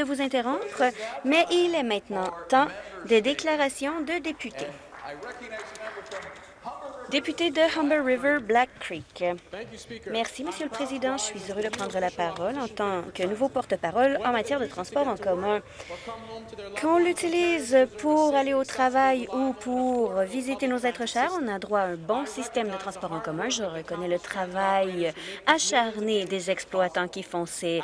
de vous interrompre, mais il est maintenant temps des déclarations de députés. Député de Humber River, Black Creek. Merci, Monsieur le Président. Je suis heureux de prendre la parole en tant que nouveau porte-parole en matière de transport en commun. Qu'on l'utilise pour aller au travail ou pour visiter nos êtres chers, on a droit à un bon système de transport en commun. Je reconnais le travail acharné des exploitants qui font ces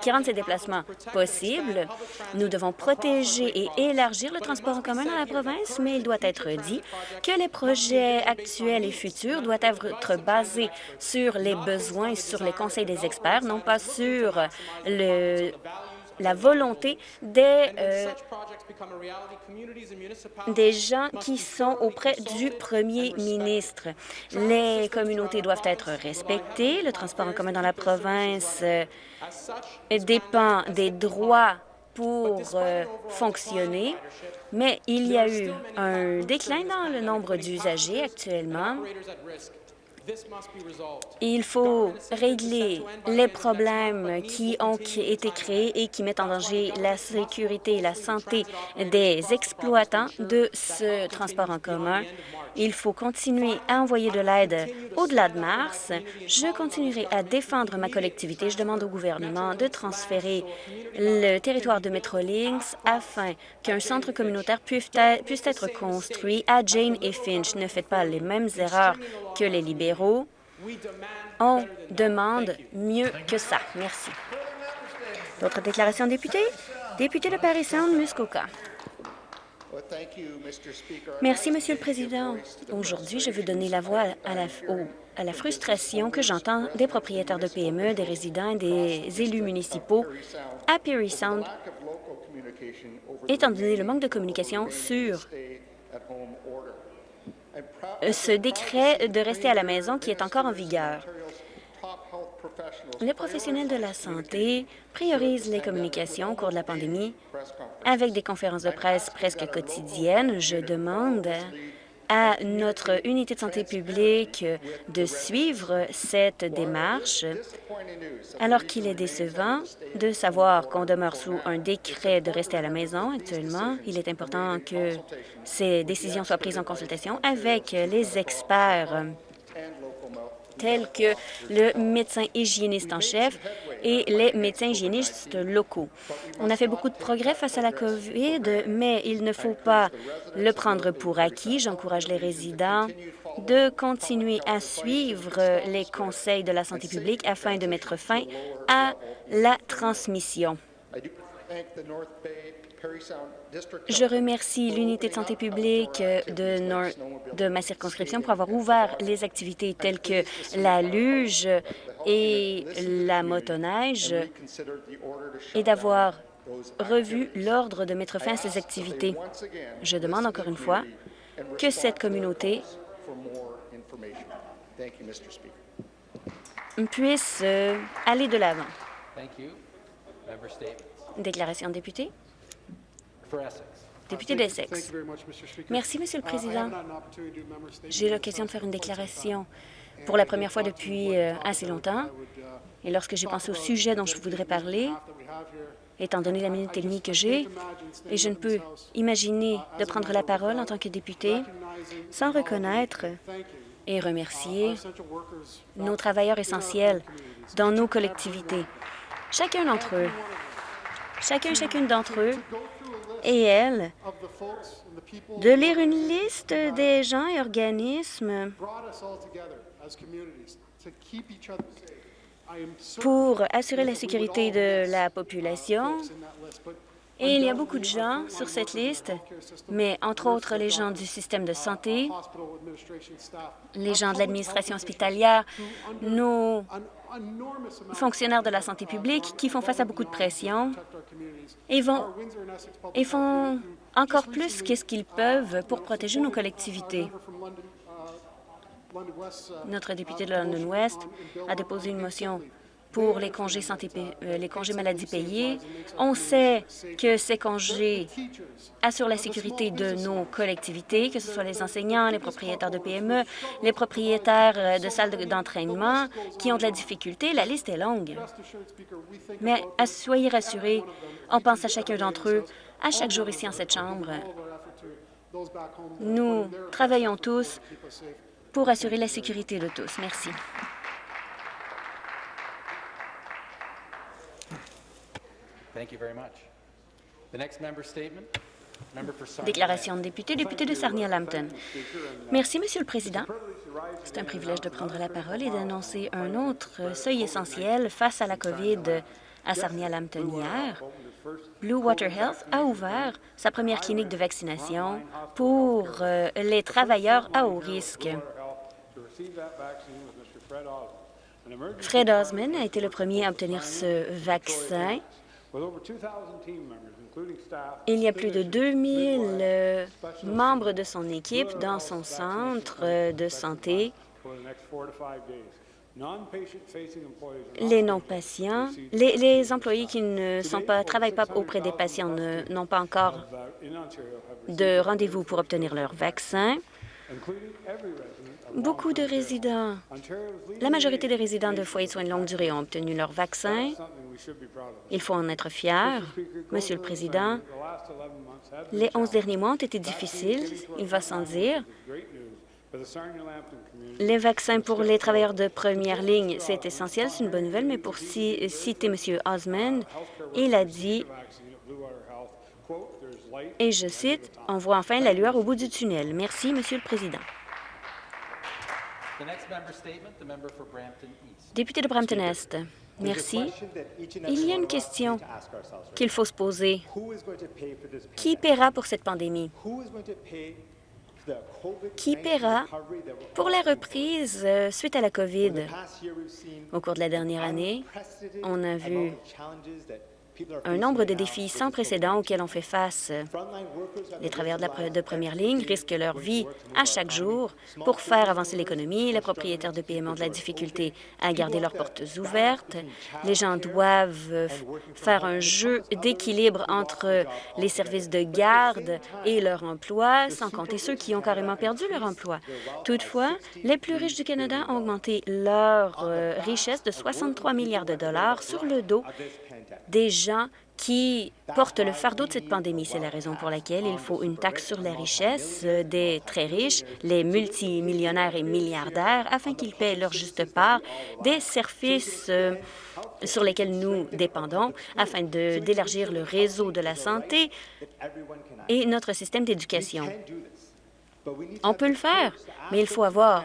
qui rendent ces déplacements possibles. Nous devons protéger et élargir le transport en commun dans la province, mais il doit être dit que les projets actuel et futur doit être basé sur les besoins et sur les conseils des experts, non pas sur le, la volonté des, euh, des gens qui sont auprès du premier ministre. Les communautés doivent être respectées. Le transport en commun dans la province euh, dépend des droits pour euh, fonctionner, mais il y a eu un déclin dans le nombre d'usagers actuellement. Il faut régler les problèmes qui ont été créés et qui mettent en danger la sécurité et la santé des exploitants de ce transport en commun. Il faut continuer à envoyer de l'aide au-delà de mars. Je continuerai à défendre ma collectivité. Je demande au gouvernement de transférer le territoire de Metrolinx afin qu'un centre communautaire puisse être construit à Jane et Finch. Ne faites pas les mêmes erreurs que les libéraux. On demande mieux que ça. Merci. D'autres déclarations députés? Député de Paris Sound, Muskoka. Merci, Monsieur le Président. Aujourd'hui, je veux donner la voix à la, à la frustration que j'entends des propriétaires de PME, des résidents et des élus municipaux à Perry Sound, étant donné le manque de communication sur ce décret de rester à la maison qui est encore en vigueur. Les professionnels de la santé priorisent les communications au cours de la pandémie avec des conférences de presse presque quotidiennes. Je demande à notre unité de santé publique de suivre cette démarche, alors qu'il est décevant de savoir qu'on demeure sous un décret de rester à la maison actuellement. Il est important que ces décisions soient prises en consultation avec les experts tels que le médecin hygiéniste en chef et les médecins hygiénistes locaux. On a fait beaucoup de progrès face à la COVID, mais il ne faut pas le prendre pour acquis. J'encourage les résidents de continuer à suivre les conseils de la santé publique afin de mettre fin à la transmission. Je remercie l'unité de santé publique de, de ma circonscription pour avoir ouvert les activités telles que la luge et la motoneige et d'avoir revu l'ordre de mettre fin à ces activités. Je demande encore une fois que cette communauté puisse euh, aller de l'avant. Déclaration de député. Député d'Essex. Merci, Monsieur le uh, Président. J'ai l'occasion de faire une déclaration pour la première fois depuis euh, assez longtemps. Uh, et lorsque j'ai pensé au sujet dont je voudrais parler, étant donné la minute et demie que j'ai, et je ne peux imaginer uh, de prendre la parole en tant que député sans reconnaître et remercier nos travailleurs essentiels dans nos collectivités. Chacun d'entre eux, chacun chacune d'entre eux et elle de lire une liste des gens et organismes pour assurer la sécurité de la population. Et il y a beaucoup de gens sur cette liste, mais entre autres les gens du système de santé, les gens de l'administration hospitalière, nos fonctionnaires de la santé publique qui font face à beaucoup de pression et, font encore plus qu'est-ce qu'ils peuvent pour protéger nos collectivités. Notre député de London West a déposé une motion pour les congés, santé, euh, les maladie payés. On sait que ces congés assurent la sécurité de nos collectivités, que ce soit les enseignants, les propriétaires de PME, les propriétaires euh, de salles d'entraînement qui ont de la difficulté. La liste est longue. Mais soyez rassurés, on pense à chacun d'entre eux à chaque jour ici en cette Chambre. Nous travaillons tous pour assurer la sécurité de tous. Merci. Déclaration de député, député de Sarnia-Lambton. Merci, Monsieur le Président. C'est un privilège de prendre la parole et d'annoncer un autre seuil essentiel face à la COVID à Sarnia-Lambton hier. Blue Water Health a ouvert sa première clinique de vaccination pour euh, les travailleurs à haut risque. Fred Osman a été le premier à obtenir ce vaccin. Il y a plus de 2000 euh, membres de son équipe dans son centre euh, de santé. Les non-patients, les, employés qui ne sont pas, travaillent pas auprès des patients n'ont pas encore de rendez-vous pour obtenir leur vaccin. Beaucoup de résidents, la majorité des résidents de foyers de soins de longue durée ont obtenu leur vaccin. Il faut en être fier. Monsieur le Président, les 11 derniers mois ont été difficiles, il va sans dire. Les vaccins pour les travailleurs de première ligne, c'est essentiel, c'est une bonne nouvelle, mais pour citer M. Osmond, il a dit, et je cite, « On voit enfin la lueur au bout du tunnel. » Merci, Monsieur le Président. Député de Brampton-Est, merci. Il y a une question qu'il faut se poser. Qui paiera pour cette pandémie? Qui paiera pour la reprise euh, suite à la COVID? Au cours de la dernière année, on a vu un nombre de défis sans précédent auxquels on fait face. Les travailleurs de, première ligne risquent leur vie à chaque jour pour faire avancer l'économie. Les propriétaires de PME ont de la difficulté à garder leurs portes ouvertes. Les gens doivent faire un jeu d'équilibre entre les services de garde et leur emploi, sans compter ceux qui ont carrément perdu leur emploi. Toutefois, les plus riches du Canada ont augmenté leur euh, richesse de 63 milliards de dollars sur le dos des gens qui portent le fardeau de cette pandémie. C'est la raison pour laquelle il faut une taxe sur la richesse des très riches, les multimillionnaires et milliardaires, afin qu'ils paient leur juste part des services euh, sur lesquels nous dépendons, afin d'élargir le réseau de la santé et notre système d'éducation. On peut le faire, mais il faut avoir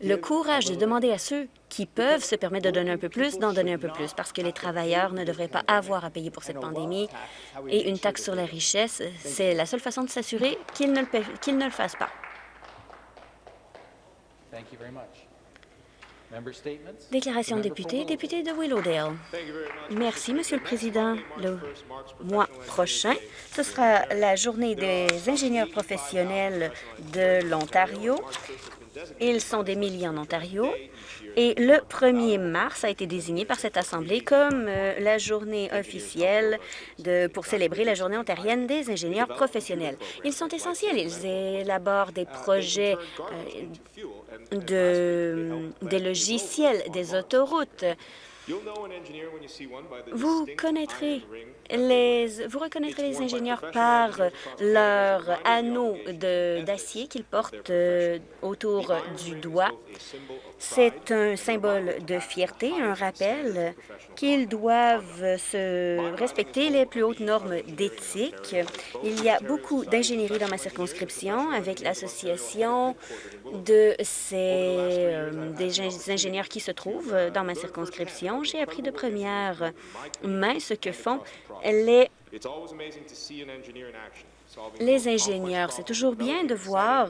le courage de demander à ceux qui peuvent se permettre de donner un peu plus, d'en donner un peu plus, parce que les travailleurs ne devraient pas avoir à payer pour cette pandémie. Et une taxe sur la richesse, c'est la seule façon de s'assurer qu'ils ne, le ne le fassent pas. Déclaration de député, député de Willowdale. Merci, Monsieur le Président. Le mois prochain, ce sera la journée des ingénieurs professionnels de l'Ontario. Ils sont des milliers en Ontario. Et le 1er mars a été désigné par cette Assemblée comme euh, la journée officielle de, pour célébrer la Journée ontarienne des ingénieurs professionnels. Ils sont essentiels. Ils élaborent des projets euh, de, des logiciels, des autoroutes, vous connaîtrez les, vous reconnaîtrez les ingénieurs par leur anneau d'acier qu'ils portent euh, autour du doigt. C'est un symbole de fierté, un rappel qu'ils doivent se respecter les plus hautes normes d'éthique. Il y a beaucoup d'ingénierie dans ma circonscription avec l'association de ces euh, des ingénieurs qui se trouvent dans ma circonscription. J'ai appris de première. Main ce que font les les ingénieurs. C'est toujours bien de voir,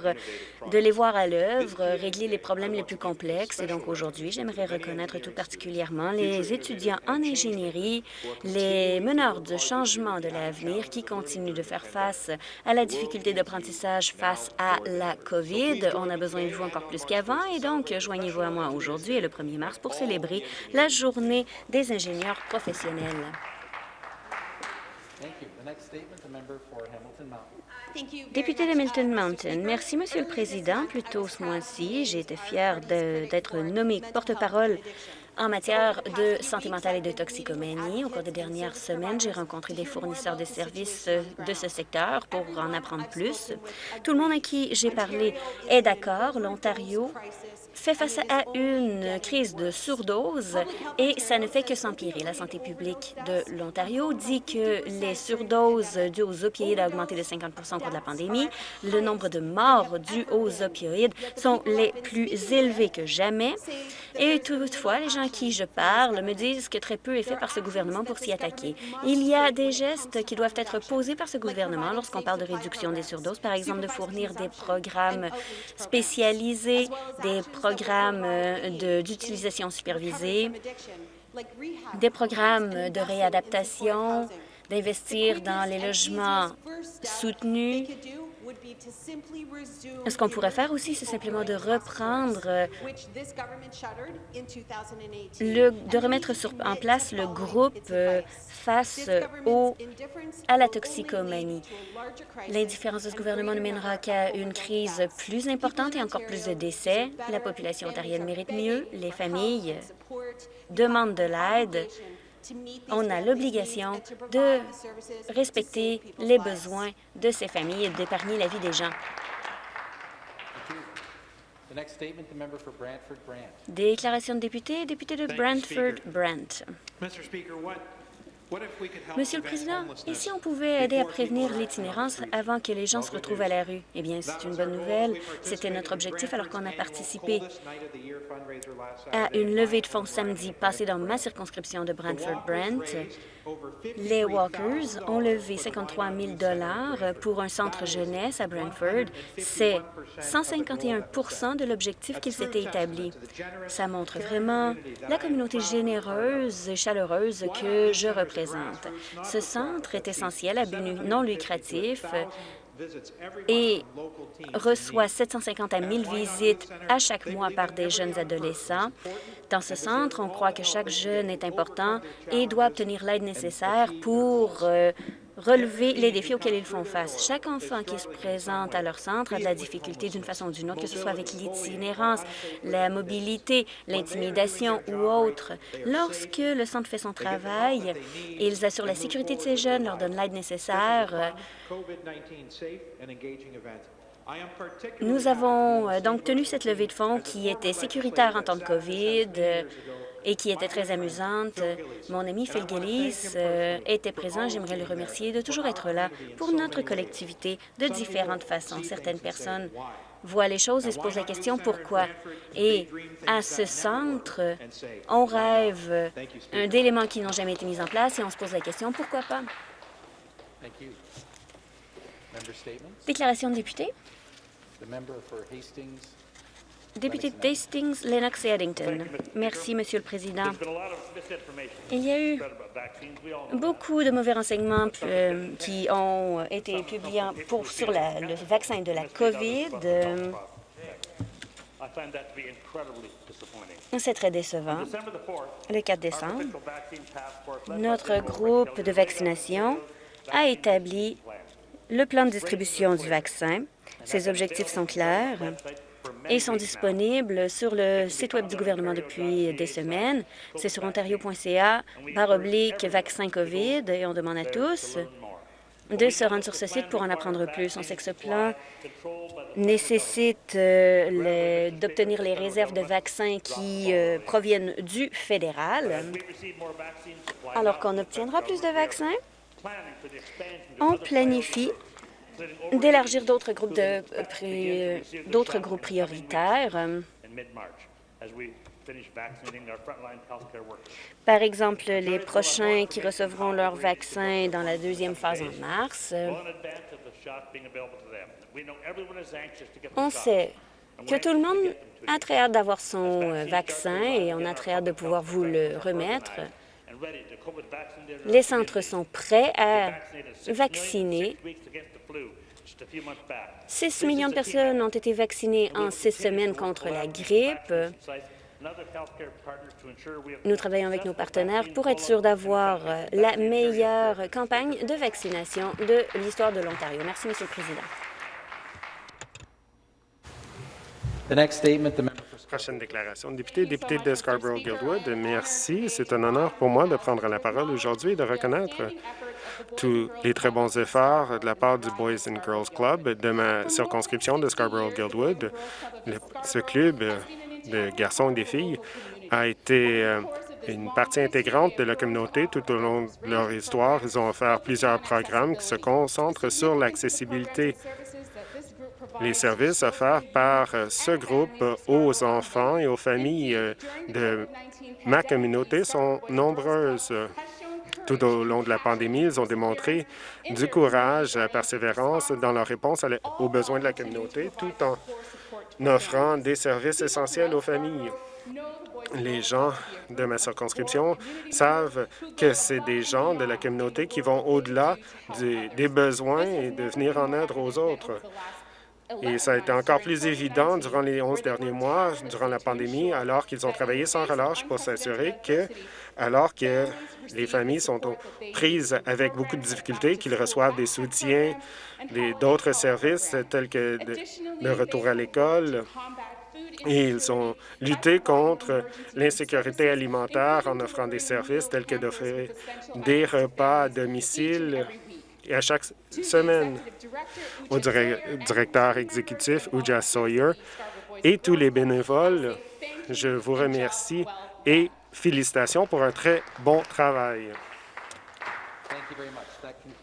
de les voir à l'œuvre, régler les problèmes les plus complexes. Et donc aujourd'hui, j'aimerais reconnaître tout particulièrement les étudiants en ingénierie, les meneurs de changement de l'avenir qui continuent de faire face à la difficulté d'apprentissage face à la COVID. On a besoin de vous encore plus qu'avant et donc joignez-vous à moi aujourd'hui et le 1er mars pour célébrer la journée des ingénieurs professionnels. Député de Milton Mountain, merci, Monsieur le Président. Plus tôt ce mois-ci, j'ai été fière d'être nommée porte-parole en matière de santé mentale et de toxicomanie. Au cours des dernières semaines, j'ai rencontré des fournisseurs de services de ce secteur pour en apprendre plus. Tout le monde à qui j'ai parlé est d'accord. L'Ontario fait face à une crise de surdose et ça ne fait que s'empirer. La santé publique de l'Ontario dit que les surdoses dues aux opioïdes a augmenté de 50 au cours de la pandémie. Le nombre de morts dues aux opioïdes sont les plus élevés que jamais. Et toutefois, les gens à qui je parle me disent que très peu est fait par ce gouvernement pour s'y attaquer. Il y a des gestes qui doivent être posés par ce gouvernement lorsqu'on parle de réduction des surdoses, par exemple de fournir des programmes spécialisés, des programmes euh, d'utilisation supervisée, des programmes de réadaptation, d'investir dans les logements soutenus. Ce qu'on pourrait faire aussi, c'est simplement de reprendre, le, de remettre sur, en place le groupe euh, face au, à la toxicomanie. L'indifférence de ce gouvernement ne mènera qu'à une crise plus importante et encore plus de décès. La population ontarienne mérite mieux. Les familles demandent de l'aide. On a l'obligation de respecter les besoins de ces familles et d'épargner la vie des gens. Déclaration de député, député de Brantford-Brant. Monsieur le Président, et si on pouvait aider à prévenir l'itinérance avant que les gens se retrouvent à la rue? Eh bien, c'est une bonne nouvelle. C'était notre objectif alors qu'on a participé à une levée de fonds samedi passé dans ma circonscription de Brantford-Brent. Les Walkers ont levé 53 000 pour un centre jeunesse à Brantford. C'est 151% de l'objectif qu'il s'était établi. Ça montre vraiment la communauté généreuse et chaleureuse que je représente. Ce centre est essentiel à but non lucratif et reçoit 750 à 1000 visites à chaque mois par des jeunes adolescents. Dans ce centre, on croit que chaque jeune est important et doit obtenir l'aide nécessaire pour euh, relever les défis auxquels ils font face. Chaque enfant qui se présente à leur centre a de la difficulté d'une façon ou d'une autre, que ce soit avec l'itinérance, la mobilité, l'intimidation ou autre. Lorsque le centre fait son travail, ils assurent la sécurité de ces jeunes, leur donnent l'aide nécessaire. Nous avons euh, donc tenu cette levée de fonds qui était sécuritaire en temps de COVID, et qui était très amusante. Mon ami Phil Gillis euh, était présent. J'aimerais le remercier de toujours être là pour notre collectivité de différentes façons. Certaines personnes voient les choses et se posent la question pourquoi? Et à ce centre, on rêve d'éléments qui n'ont jamais été mis en place et on se pose la question pourquoi pas? Déclaration de député. Député d'Hastings, Lennox et Addington. Merci, Monsieur le Président. Il y a eu beaucoup de mauvais renseignements euh, qui ont été publiés pour, sur le vaccin de la COVID. C'est très décevant. Le 4 décembre, notre groupe de vaccination a établi le plan de distribution du vaccin. Ses objectifs sont clairs et sont disponibles sur le site Web du gouvernement depuis des semaines. C'est sur ontario.ca, par oblique vaccin COVID, et on demande à tous de se rendre sur ce site pour en apprendre plus. On sait que ce plan nécessite euh, d'obtenir les réserves de vaccins qui euh, proviennent du fédéral. Alors qu'on obtiendra plus de vaccins, on planifie d'élargir d'autres groupes, de, d'autres groupes prioritaires Par exemple, les prochains qui recevront leur vaccin dans la deuxième phase en mars. On sait que tout le monde a très hâte d'avoir son vaccin et on a très hâte de pouvoir vous le remettre. Les centres sont prêts à vacciner. 6 millions de personnes ont été vaccinées en six semaines contre la grippe. Nous travaillons avec nos partenaires pour être sûrs d'avoir la meilleure campagne de vaccination de l'histoire de l'Ontario. Merci, Monsieur le Président. Prochaine déclaration. Député, député de Scarborough-Guildwood, merci. C'est un honneur pour moi de prendre la parole aujourd'hui et de reconnaître tous les très bons efforts de la part du Boys and Girls Club de ma circonscription de Scarborough-Guildwood. Ce club de garçons et des filles a été euh, une partie intégrante de la communauté tout au long de leur histoire. Ils ont offert plusieurs programmes qui se concentrent sur l'accessibilité les services offerts par euh, ce groupe aux enfants et aux familles euh, de ma communauté sont nombreuses. Tout au long de la pandémie, ils ont démontré du courage, la persévérance dans leur réponse aux besoins de la communauté, tout en offrant des services essentiels aux familles. Les gens de ma circonscription savent que c'est des gens de la communauté qui vont au-delà des besoins et de venir en aide aux autres. Et ça a été encore plus évident durant les 11 derniers mois, durant la pandémie, alors qu'ils ont travaillé sans relâche pour s'assurer que, alors que les familles sont prises avec beaucoup de difficultés, qu'ils reçoivent des soutiens, d'autres services tels que le retour à l'école, et ils ont lutté contre l'insécurité alimentaire en offrant des services tels que d'offrir des repas à domicile et à chaque semaine au directeur exécutif Uja Sawyer et tous les bénévoles, je vous remercie et félicitations pour un très bon travail.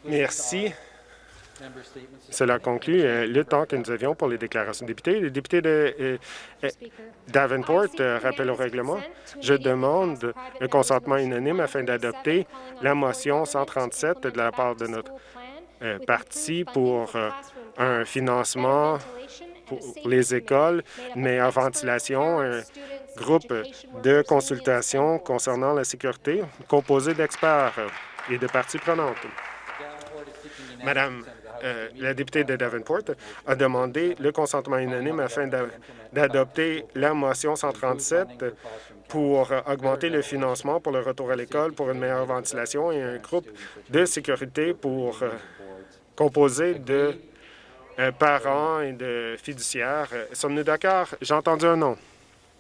Merci. Cela conclut euh, le temps que nous avions pour les déclarations de députés. Le député de euh, euh, Davenport rappelle au règlement. Je demande le consentement unanime afin d'adopter la motion 137 de la part de notre parti pour un financement pour les écoles, une meilleure ventilation, un groupe de consultation concernant la sécurité composé d'experts et de parties prenantes. Madame euh, la députée de Davenport a demandé le consentement unanime afin d'adopter la motion 137 pour augmenter le financement pour le retour à l'école, pour une meilleure ventilation et un groupe de sécurité pour euh, composé de euh, parents et de fiduciaires. Sommes-nous d'accord? J'ai entendu un nom.